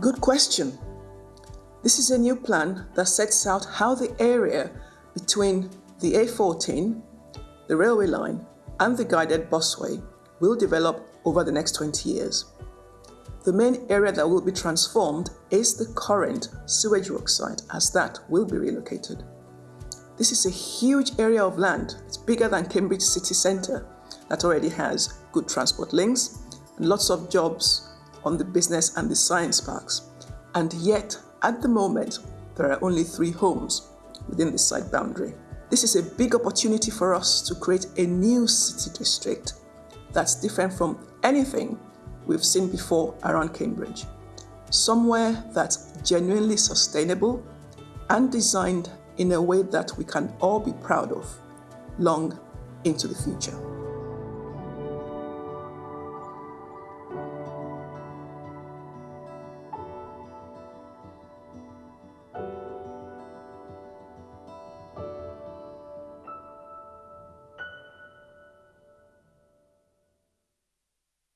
Good question. This is a new plan that sets out how the area between the A14, the railway line, and the guided busway will develop over the next 20 years. The main area that will be transformed is the current sewage works site as that will be relocated. This is a huge area of land. It's bigger than Cambridge city centre that already has good transport links and lots of jobs on the business and the science parks. And yet, at the moment, there are only three homes within the site boundary. This is a big opportunity for us to create a new city district that's different from anything we've seen before around Cambridge. Somewhere that's genuinely sustainable and designed in a way that we can all be proud of long into the future.